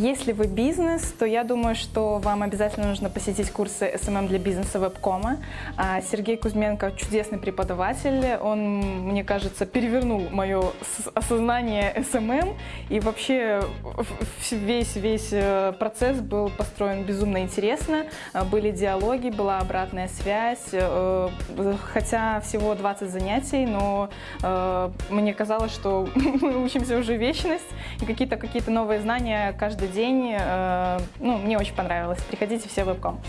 Если вы бизнес, то я думаю, что вам обязательно нужно посетить курсы SMM для бизнеса вебкома. А, Сергей Кузьменко чудесный преподаватель. Он, мне кажется, перевернул мое осознание SMM. И вообще в- весь, весь э, процесс был построен безумно интересно. А, Были диалоги, была обратная связь. Э, Хотя всего 20 занятий, но э, мне казалось, что мы учимся уже вечность. И какие-то какие новые знания каждый день. Э, Ну, мне очень понравилось. Приходите все в вебком.